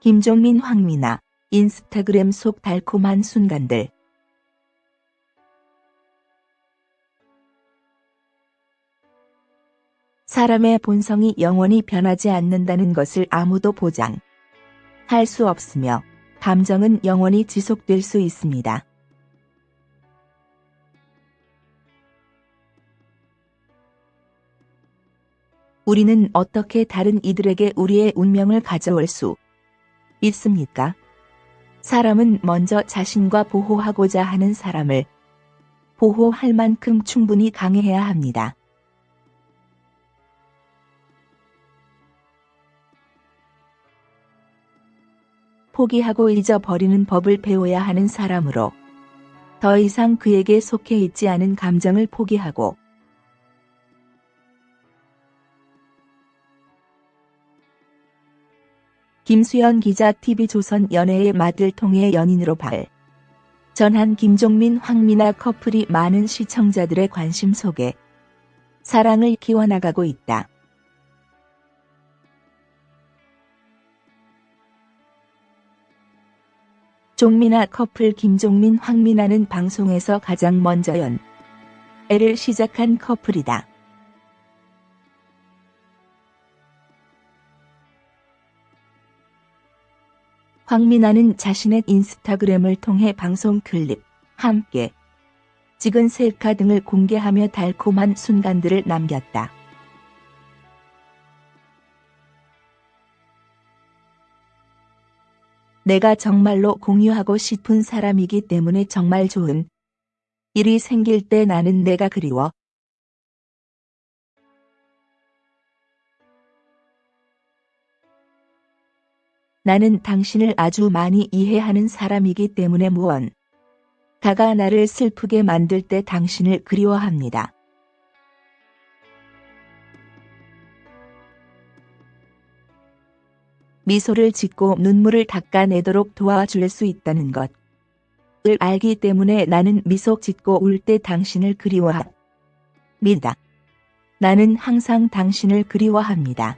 김종민 황미나 인스타그램 속 달콤한 순간들 사람의 본성이 영원히 변하지 않는다는 것을 아무도 보장 할 수 없으며 감정은 영원히 지속될 수 있습니다. 우리는 어떻게 다른 이들에게 우리의 운명을 가져올 수 있습니까? 사람은 먼저 자신과 보호하고자 하는 사람을 보호할 만큼 충분히 강해야 합니다. 포기하고 잊어버리는 법을 배워야 하는 사람으로 더 이상 그에게 속해 있지 않은 감정을 포기하고 김수현 기자 TV조선 연애의 맛을 통해 연인으로 발 전한 김종민 황미나 커플이 많은 시청자들의 관심 속에 사랑을 키워나가고 있다. 종민아 커플 김종민 황미나는 방송에서 가장 먼저 연애를 시작한 커플이다. 황미나는 자신의 인스타그램을 통해 방송 클립, 함께 찍은 셀카 등을 공개하며 달콤한 순간들을 남겼다. 내가 정말로 공유하고 싶은 사람이기 때문에 정말 좋은 일이 생길 때 나는 내가 그리워. 나는 당신을 아주 많이 이해하는 사람이기 때문에 무언 가가 나를 슬프게 만들 때 당신을 그리워합니다. 미소를 짓고 눈물을 닦아내도록 도와줄 수 있다는 것을 알기 때문에 나는 미소 짓고 울 때 당신을 그리워합니다. 나는 항상 당신을 그리워합니다.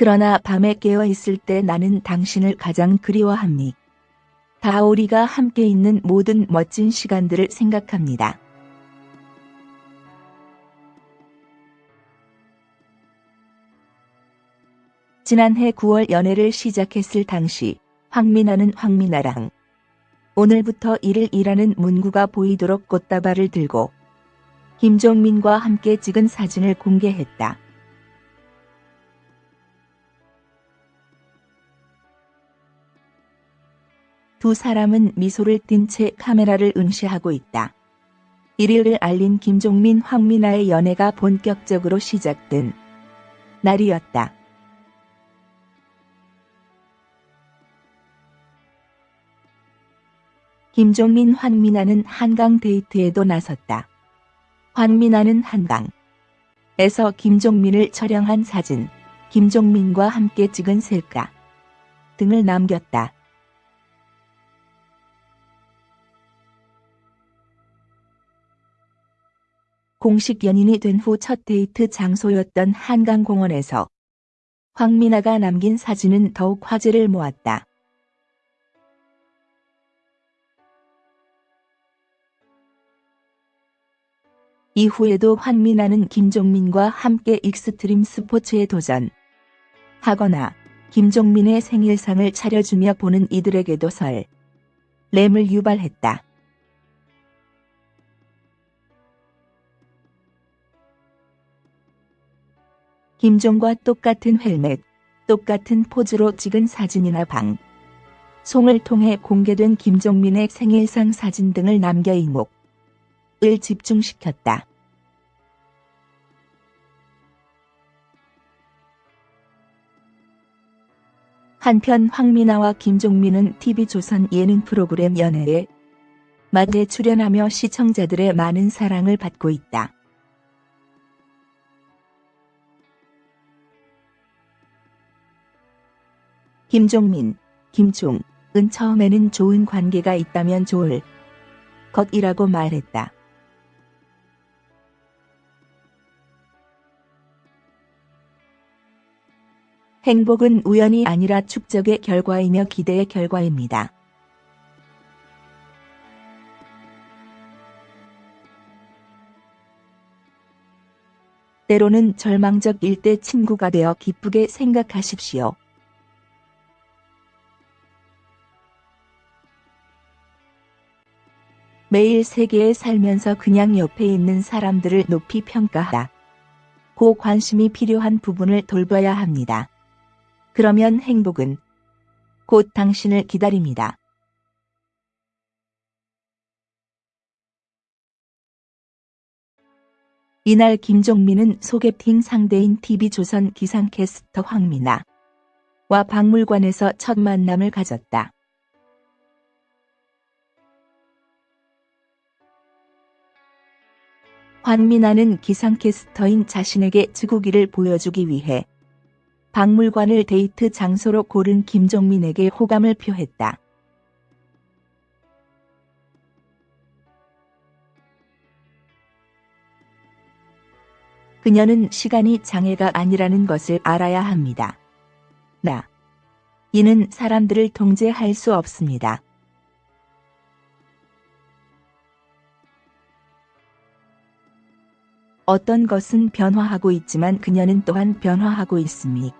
그러나 밤에 깨어 있을 때 나는 당신을 가장 그리워합니다. 다 우리가 함께 있는 모든 멋진 시간들을 생각합니다. 지난해 9월 연애를 시작했을 당시 황미나는 황미나랑 오늘부터 일을 일하는 문구가 보이도록 꽃다발을 들고 김종민과 함께 찍은 사진을 공개했다. 두 사람은 미소를 띤 채 카메라를 응시하고 있다. 1일을 알린 김종민 황미나의 연애가 본격적으로 시작된 날이었다. 김종민 황미나는 한강 데이트에도 나섰다. 황미나는 한강에서 김종민을 촬영한 사진, 김종민과 함께 찍은 셀카 등을 남겼다. 공식 연인이 된 후 첫 데이트 장소였던 한강공원에서 황미나가 남긴 사진은 더욱 화제를 모았다. 이후에도 황미나는 김종민과 함께 익스트림 스포츠에 도전 하거나 김종민의 생일상을 차려주며 보는 이들에게도 설 램을 유발했다. 김종과 똑같은 헬멧, 똑같은 포즈로 찍은 사진이나 방, 송을 통해 공개된 김종민의 생일상 사진 등을 남겨 이목을 집중시켰다. 한편 황미나와 김종민은 TV조선 예능 프로그램 연애에 맛에 출연하며 시청자들의 많은 사랑을 받고 있다. 김종민, 김총은 처음에는 좋은 관계가 있다면 좋을 것이라고 말했다. 행복은 우연이 아니라 축적의 결과이며 기대의 결과입니다. 때로는 절망적 일대 친구가 되어 기쁘게 생각하십시오. 매일 세계에 살면서 그냥 옆에 있는 사람들을 높이 평가하라. 고 관심이 필요한 부분을 돌봐야 합니다. 그러면 행복은 곧 당신을 기다립니다. 이날 김종민은 소개팅 상대인 TV조선 기상캐스터 황미나와 박물관에서 첫 만남을 가졌다. 황미나는 기상캐스터인 자신에게 지구기를 보여주기 위해 박물관을 데이트 장소로 고른 김종민에게 호감을 표했다. 그녀는 시간이 장애가 아니라는 것을 알아야 합니다. 나. 이는 사람들을 통제할 수 없습니다. 어떤 것은 변화하고 있지만 그녀는 또한 변화하고 있습니다.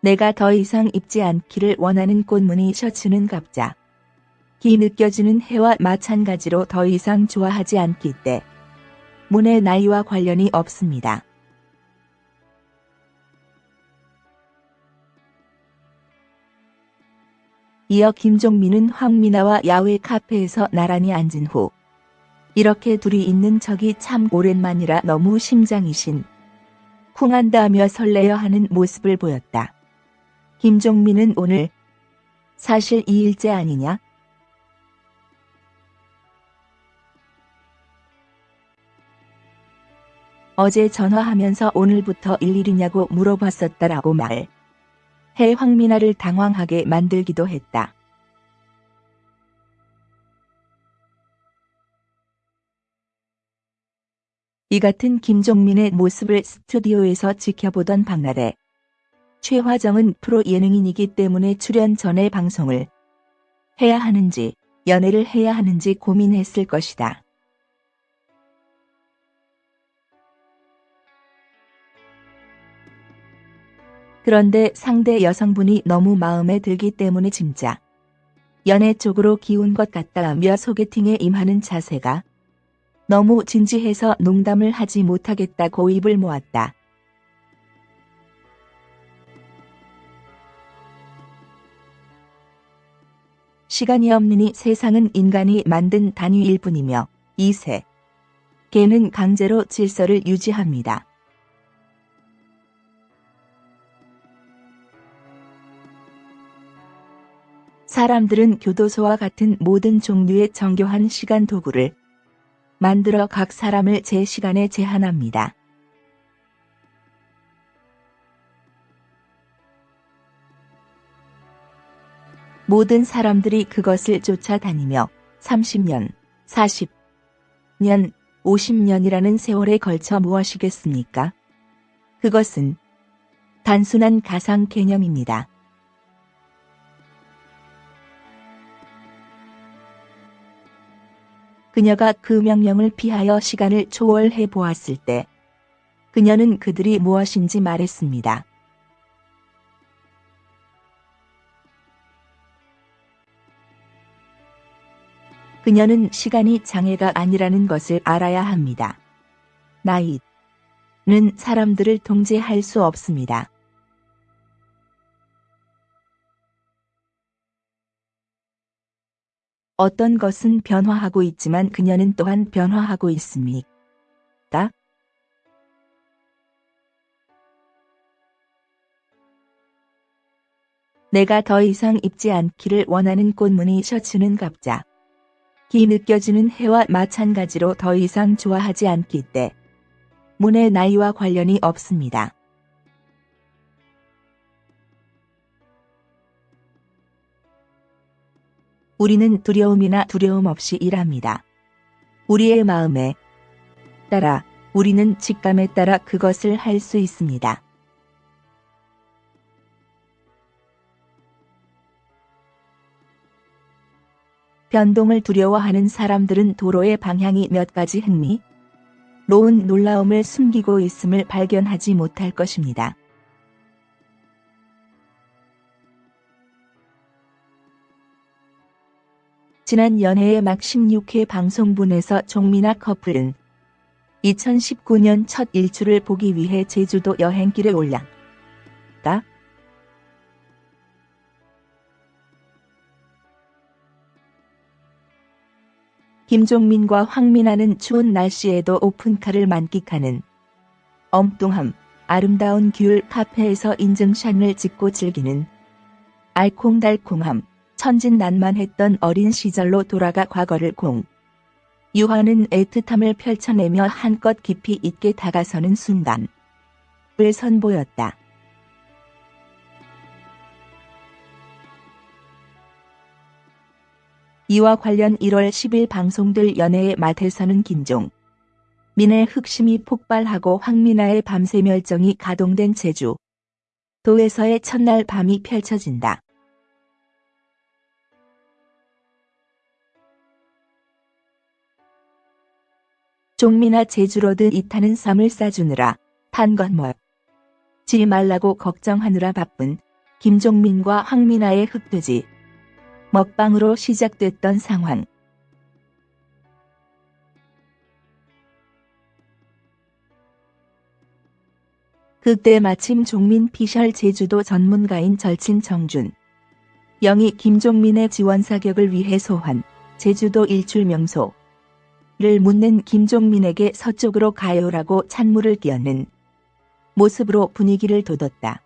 내가 더 이상 입지 않기를 원하는 꽃무늬 셔츠는 갑자. 기 느껴지는 해와 마찬가지로 더 이상 좋아하지 않기 때 문의 나이와 관련이 없습니다. 이어 김종민은 황미나와 야외 카페에서 나란히 앉은 후 이렇게 둘이 있는 적이 참 오랜만이라 너무 심장이신 쿵한다며 설레어 하는 모습을 보였다. 김종민은 오늘 사실 2일째 아니냐? 어제 전화하면서 오늘부터 일일이냐고 물어봤었다라고 말. 해 황미나를 당황하게 만들기도 했다. 이 같은 김종민의 모습을 스튜디오에서 지켜보던 박나래. 최화정은 프로 예능인이기 때문에 출연 전에 방송을 해야 하는지 연애를 해야 하는지 고민했을 것이다. 그런데 상대 여성분이 너무 마음에 들기 때문에 진짜 연애 쪽으로 기운 것 같다며 소개팅에 임하는 자세가 너무 진지해서 농담을 하지 못하겠다 고 입을 모았다. 시간이 없느니 세상은 인간이 만든 단위일 뿐이며 이세 개는 강제로 질서를 유지합니다. 사람들은 교도소와 같은 모든 종류의 정교한 시간 도구를 만들어 각 사람을 제 시간에 제한합니다. 모든 사람들이 그것을 쫓아다니며 30년, 40년, 50년이라는 세월에 걸쳐 무엇이겠습니까? 그것은 단순한 가상 개념입니다. 그녀가 그 명령을 피하여 시간을 초월해 보았을 때 그녀는 그들이 무엇인지 말했습니다. 그녀는 시간이 장애가 아니라는 것을 알아야 합니다. 나이는 사람들을 통제할 수 없습니다. 어떤 것은 변화하고 있지만 그녀는 또한 변화하고 있습니다. 내가 더 이상 입지 않기를 원하는 꽃무늬 셔츠는 갑자. 기 느껴지는 해와 마찬가지로 더 이상 좋아하지 않기 때 문의 나이와 관련이 없습니다. 우리는 두려움이나 두려움 없이 일합니다. 우리의 마음에 따라 우리는 직감에 따라 그것을 할 수 있습니다. 변동을 두려워하는 사람들은 도로의 방향이 몇 가지 흥미, 로운 놀라움을 숨기고 있음을 발견하지 못할 것입니다. 지난 연애의 막 16회 방송분에서 종민아 커플은 2019년 첫 일출을 보기 위해 제주도 여행길에 올랐다. 김종민과 황민아는 추운 날씨에도 오픈카를 만끽하는 엉뚱함, 아름다운 귤 카페에서 인증샷을 찍고 즐기는 알콩달콩함, 천진난만했던 어린 시절로 돌아가 과거를 공. 유화는 애틋함을 펼쳐내며 한껏 깊이 있게 다가서는 순간. 을 선보였다. 이와 관련 1월 10일 방송될 연애의 맛에서는 김종, 민의 흑심이 폭발하고 황민아의 밤새 멸정이 가동된 제주 도에서의 첫날 밤이 펼쳐진다. 종민아 제주로드 이타는 쌈을 싸주느라 뭐. 지 말라고 걱정하느라 바쁜 김종민과 황민아의 흑돼지 먹방으로 시작됐던 상황. 그때 마침 종민 피셜 제주도 전문가인 절친 정준. 영이 김종민의 지원 사격을 위해 소환 제주도 일출 명소. 를 묻는 김종민에게 서쪽으로 가요라고 찬물을 끼얹는 모습으로 분위기를 돋웠다.